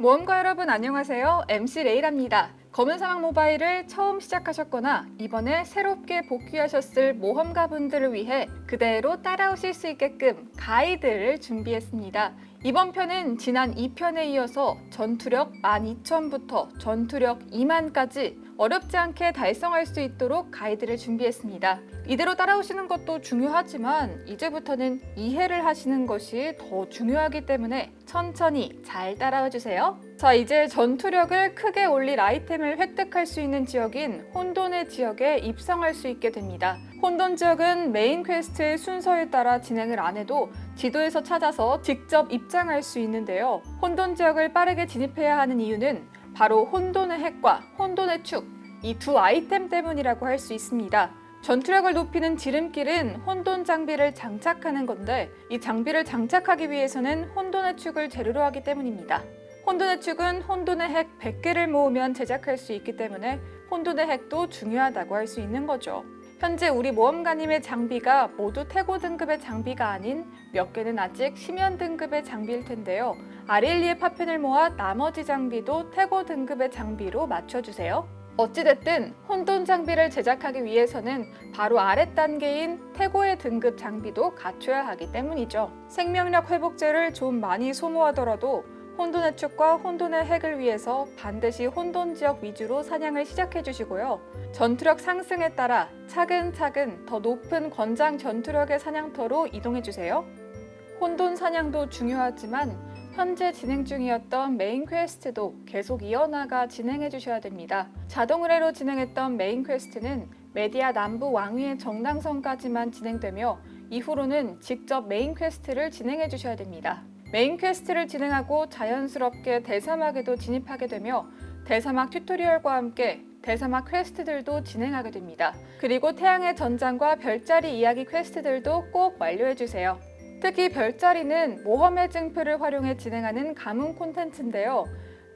모험가 여러분 안녕하세요. MC 레이랍니다. 검은사막 모바일을 처음 시작하셨거나 이번에 새롭게 복귀하셨을 모험가분들을 위해 그대로 따라오실 수 있게끔 가이드를 준비했습니다. 이번 편은 지난 2편에 이어서 전투력 12,000부터 전투력 2만까지 어렵지 않게 달성할 수 있도록 가이드를 준비했습니다. 이대로 따라오시는 것도 중요하지만 이제부터는 이해를 하시는 것이 더 중요하기 때문에 천천히 잘 따라와 주세요. 자 이제 전투력을 크게 올릴 아이템을 획득할 수 있는 지역인 혼돈의 지역에 입성할 수 있게 됩니다. 혼돈 지역은 main quest의 순서에 따라 진행을 안 해도 지도에서 찾아서 직접 입장할 수 있는데요. 혼돈 지역을 빠르게 진입해야 하는 이유는 바로 혼돈의 핵과 혼돈의 축, 이 두 아이템 때문이라고 할 수 있습니다. 전투력을 높이는 지름길은 혼돈 장비를 장착하는 건데 이 장비를 장착하기 위해서는 혼돈의 축을 재료로 하기 때문입니다. 혼돈의 축은 혼돈의 핵 100개를 모으면 제작할 수 있기 때문에 혼돈의 핵도 중요하다고 할 수 있는 거죠. 현재 우리 모험가님의 장비가 모두 태고 등급의 장비가 아닌 몇 개는 아직 심연 등급의 장비일 텐데요. 아릴리의 파편을 모아 나머지 장비도 태고 등급의 장비로 맞춰주세요. 어찌됐든 혼돈 장비를 제작하기 위해서는 바로 아래 단계인 태고의 등급 장비도 갖춰야 하기 때문이죠. 생명력 회복제를 좀 많이 소모하더라도 혼돈의 축과 혼돈의 핵을 위해서 반드시 혼돈 지역 위주로 사냥을 시작해 주시고요. 전투력 상승에 따라 차근차근 더 높은 권장 전투력의 사냥터로 이동해 주세요. 혼돈 사냥도 중요하지만 현재 진행 중이었던 main quest도 계속 이어나가 진행해 주셔야 됩니다. 자동 의뢰로 진행했던 main quest는 메디아 남부 왕위의 정당성까지만 진행되며 이후로는 직접 main quest를 진행해 주셔야 됩니다. main quest를 진행하고 자연스럽게 대사막에도 진입하게 되며 대사막 tutorial과 함께 대사막 quest들도 진행하게 됩니다. 그리고 태양의 전장과 별자리 이야기 quest들도 꼭 완료해주세요. 특히 별자리는 모험의 증표를 활용해 진행하는 가문 콘텐츠인데요.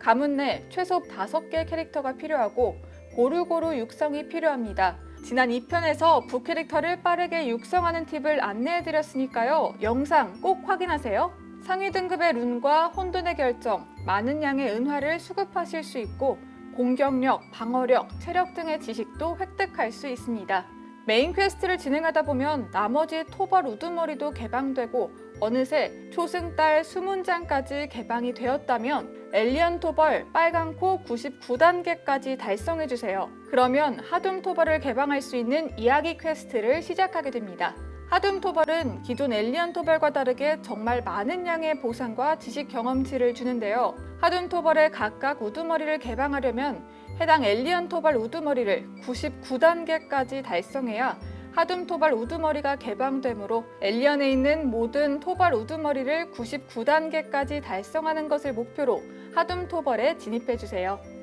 가문 내 최소 5개 캐릭터가 필요하고 고루고루 육성이 필요합니다. 지난 2편에서 부캐릭터를 빠르게 육성하는 팁을 안내해드렸으니까요. 영상 꼭 확인하세요. 상위 등급의 rune과 혼돈의 결정, 많은 양의 은화를 수급하실 수 있고 공격력, 방어력, 체력 등의 지식도 획득할 수 있습니다. main quest를 진행하다 보면 나머지 토벌 우두머리도 개방되고 어느새 초승달 수문장까지 개방이 되었다면 엘리언 토벌 빨강코 99단계까지 달성해주세요. 그러면 하둠 토벌을 개방할 수 있는 이야기 quest를 시작하게 됩니다. 하둠 토벌은 기존 엘리언 토벌과 다르게 정말 많은 양의 보상과 지식 경험치를 주는데요. 하둠 토벌의 각각 우두머리를 개방하려면 해당 엘리언 토벌 우두머리를 99단계까지 달성해야 하둠 토벌 우두머리가 개방되므로 엘리언에 있는 모든 토벌 우두머리를 99단계까지 달성하는 것을 목표로 하둠 토벌에 진입해주세요.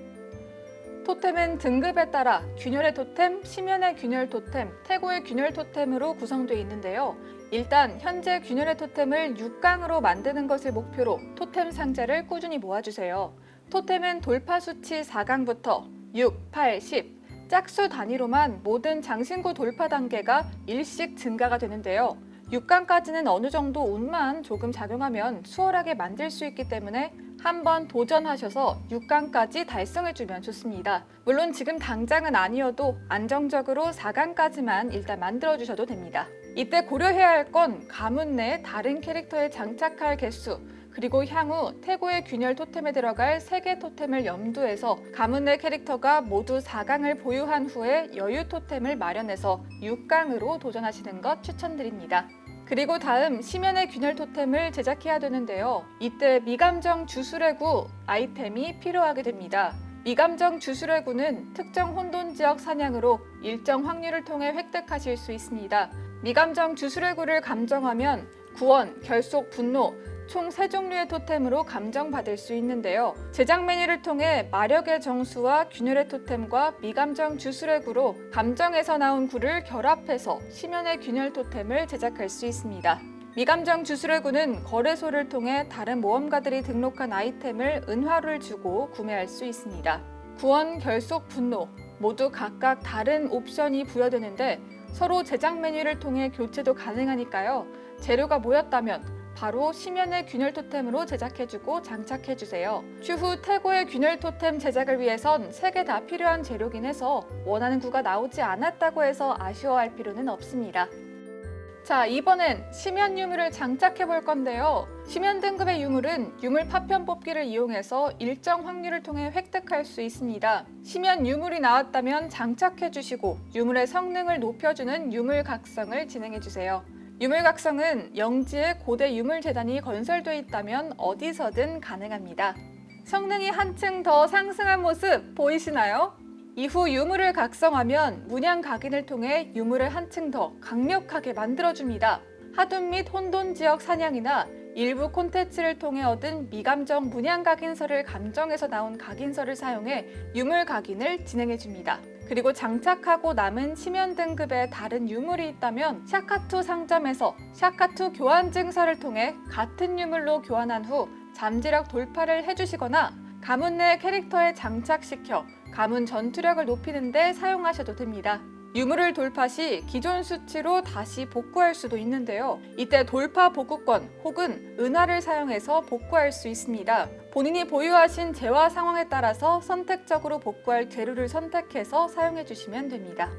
토템은 등급에 따라 균열의 토템, 심연의 균열 토템, 태고의 균열 토템으로 구성되어 있는데요. 일단 현재 균열의 토템을 6강으로 만드는 것을 목표로 토템 상자를 꾸준히 모아주세요. 토템은 돌파 수치 4강부터 6, 8, 10 짝수 단위로만 모든 장신구 돌파 단계가 일씩 증가가 되는데요. 6강까지는 어느 정도 운만 조금 작용하면 수월하게 만들 수 있기 때문에 한번 도전하셔서 6강까지 달성해주면 좋습니다. 물론 지금 당장은 아니어도 안정적으로 4강까지만 일단 만들어주셔도 됩니다. 이때 고려해야 할 건 가문 내 다른 캐릭터에 장착할 개수 그리고 향후 태고의 균열 토템에 들어갈 3개 토템을 염두해서 가문 내 캐릭터가 모두 4강을 보유한 후에 여유 토템을 마련해서 6강으로 도전하시는 것 추천드립니다. 그리고 다음 심연의 균열 토템을 제작해야 되는데요. 이때 미감정 주술의구 아이템이 필요하게 됩니다. 미감정 주술의구는 특정 혼돈 지역 사냥으로 일정 확률을 통해 획득하실 수 있습니다. 미감정 주술의구를 감정하면 구원, 결속, 분노, 총 3종류의 토템으로 감정받을 수 있는데요. 제작 메뉴를 통해 마력의 정수와 균열의 토템과 미감정 주술의 구로 감정에서 나온 구를 결합해서 심연의 균열 토템을 제작할 수 있습니다. 미감정 주술의 구는 거래소를 통해 다른 모험가들이 등록한 아이템을 은화를 주고 구매할 수 있습니다. 구원, 결속, 분노 모두 각각 다른 옵션이 부여되는데 서로 제작 메뉴를 통해 교체도 가능하니까요. 재료가 모였다면 바로 심연의 균열 토템으로 제작해주고 장착해주세요. 추후 태고의 균열 토템 제작을 위해선 세 개 다 필요한 재료긴 해서 원하는 구가 나오지 않았다고 해서 아쉬워할 필요는 없습니다. 자, 이번엔 심연 유물을 장착해 볼 건데요. 심연 등급의 유물은 유물 파편 뽑기를 이용해서 일정 확률을 통해 획득할 수 있습니다. 심연 유물이 나왔다면 장착해 주시고 유물의 성능을 높여주는 유물 각성을 진행해 주세요. 유물 각성은 영지에 고대 유물 재단이 건설돼 있다면 어디서든 가능합니다. 성능이 한층 더 상승한 모습 보이시나요? 이후 유물을 각성하면 문양 각인을 통해 유물을 한층 더 강력하게 만들어줍니다. 하둔 및 혼돈 지역 사냥이나 일부 콘텐츠를 통해 얻은 미감정 문양 각인서를 감정해서 나온 각인서를 사용해 유물 각인을 진행해줍니다. 그리고 장착하고 남은 심연 등급의 다른 유물이 있다면 샤카투 상점에서 샤카투 교환 증서를 통해 같은 유물로 교환한 후 잠재력 돌파를 해주시거나 가문 내 캐릭터에 장착시켜 가문 전투력을 높이는 데 사용하셔도 됩니다. 유물을 돌파 시 기존 수치로 다시 복구할 수도 있는데요. 이때 돌파 복구권 혹은 은화를 사용해서 복구할 수 있습니다. 본인이 보유하신 재화 상황에 따라서 선택적으로 복구할 재료를 선택해서 사용해 주시면 됩니다.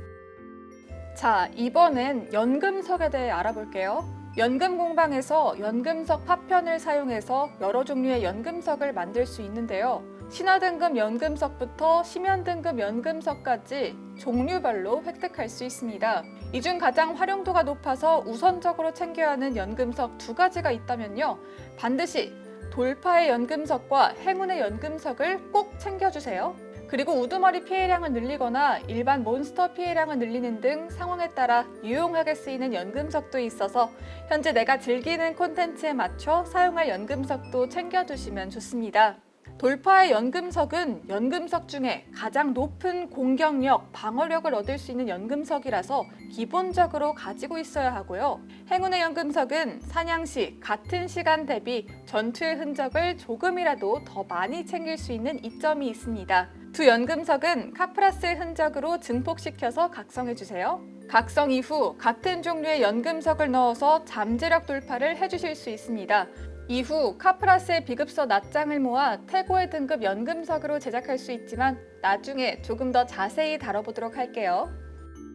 자, 이번엔 연금석에 대해 알아볼게요. 연금 공방에서 연금석 파편을 사용해서 여러 종류의 연금석을 만들 수 있는데요. 신화 등급 연금석부터 심연 등급 연금석까지 종류별로 획득할 수 있습니다. 이 중 가장 활용도가 높아서 우선적으로 챙겨야 하는 연금석 두 가지가 있다면요. 반드시 돌파의 연금석과 행운의 연금석을 꼭 챙겨주세요. 그리고 우두머리 피해량을 늘리거나 일반 몬스터 피해량을 늘리는 등 상황에 따라 유용하게 쓰이는 연금석도 있어서 현재 내가 즐기는 콘텐츠에 맞춰 사용할 연금석도 챙겨두시면 좋습니다. 돌파의 연금석은 연금석 중에 가장 높은 공격력, 방어력을 얻을 수 있는 연금석이라서 기본적으로 가지고 있어야 하고요. 행운의 연금석은 사냥 시 같은 시간 대비 전투의 흔적을 조금이라도 더 많이 챙길 수 있는 이점이 있습니다. 두 연금석은 카프라스의 흔적으로 증폭시켜서 각성해주세요. 각성 이후 같은 종류의 연금석을 넣어서 잠재력 돌파를 해주실 수 있습니다. 이후 카프라스의 비급서 낱장을 모아 태고의 등급 연금석으로 제작할 수 있지만 나중에 조금 더 자세히 다뤄보도록 할게요.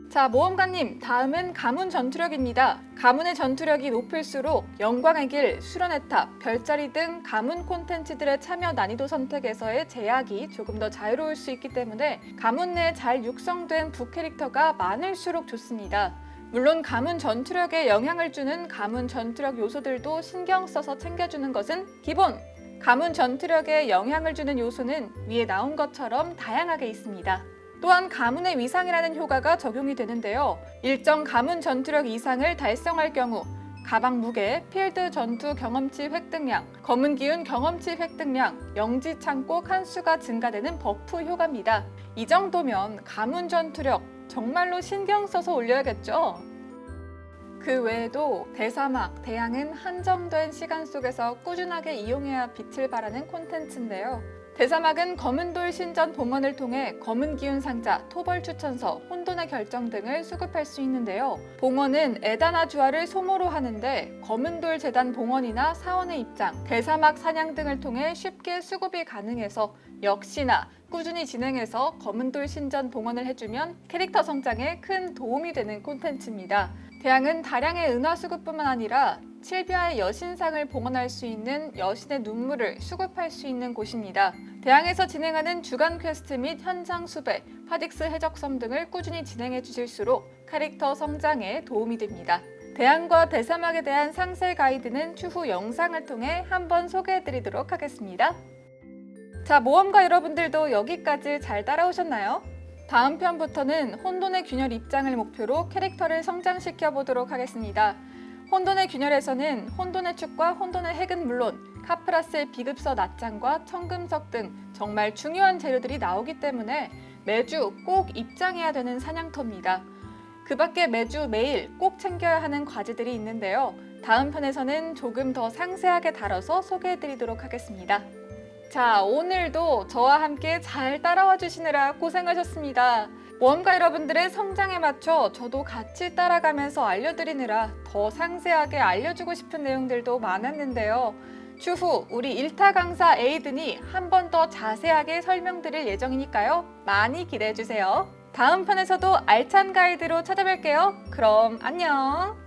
자, 모험가님, 다음은 가문 전투력입니다. 가문의 전투력이 높을수록 영광의 길, 수련의 탑, 별자리 등 가문 콘텐츠들의 참여 난이도 선택에서의 제약이 조금 더 자유로울 수 있기 때문에 가문 내에 잘 육성된 부캐릭터가 많을수록 좋습니다. 물론 가문 전투력에 영향을 주는 가문 전투력 요소들도 신경 써서 챙겨주는 것은 기본! 가문 전투력에 영향을 주는 요소는 위에 나온 것처럼 다양하게 있습니다. 또한 가문의 위상이라는 효과가 적용이 되는데요. 일정 가문 전투력 이상을 달성할 경우 가방 무게, 필드 전투 경험치 획득량, 검은 기운 경험치 획득량, 영지 창고 칸수가 증가되는 buff 효과입니다. 이 정도면 가문 전투력 정말로 신경 써서 올려야겠죠? 그 외에도 대사막, 대양은 한정된 시간 속에서 꾸준하게 이용해야 빛을 발하는 콘텐츠인데요. 대사막은 검은돌 신전 봉헌을 통해 검은 기운 상자, 토벌 추천서, 혼돈의 결정 등을 수급할 수 있는데요. 봉헌은 에다나 주화를 소모로 하는데 검은돌 재단 봉헌이나 사원의 입장, 대사막 사냥 등을 통해 쉽게 수급이 가능해서 역시나 꾸준히 진행해서 검은돌 신전 봉헌을 해주면 캐릭터 성장에 큰 도움이 되는 콘텐츠입니다. 대양은 다량의 은화 수급뿐만 아니라 실비아의 여신상을 봉헌할 수 있는 여신의 눈물을 수급할 수 있는 곳입니다. 대양에서 진행하는 주간 퀘스트 및 현장 수배, 파딕스 해적섬 등을 꾸준히 진행해 주실수록 캐릭터 성장에 도움이 됩니다. 대양과 대사막에 대한 상세 가이드는 추후 영상을 통해 한번 소개해 드리도록 하겠습니다. 자, 모험가 여러분들도 여기까지 잘 따라오셨나요? 다음 편부터는 혼돈의 균열 입장을 목표로 캐릭터를 성장시켜 보도록 하겠습니다. 혼돈의 균열에서는 혼돈의 축과 혼돈의 핵은 물론 카프라스의 비급서 낱장과 청금석 등 정말 중요한 재료들이 나오기 때문에 매주 꼭 입장해야 되는 사냥터입니다. 그 밖에 매주 매일 꼭 챙겨야 하는 과제들이 있는데요. 다음 편에서는 조금 더 상세하게 다뤄서 소개해 드리도록 하겠습니다. 자, 오늘도 저와 함께 잘 따라와 주시느라 고생하셨습니다. 모험가 여러분들의 성장에 맞춰 저도 같이 따라가면서 알려드리느라 더 상세하게 알려주고 싶은 내용들도 많았는데요. 추후 우리 일타 강사 에이든이 한 번 더 자세하게 설명드릴 예정이니까요. 많이 기대해 주세요. 다음 편에서도 알찬 가이드로 찾아뵐게요. 그럼 안녕!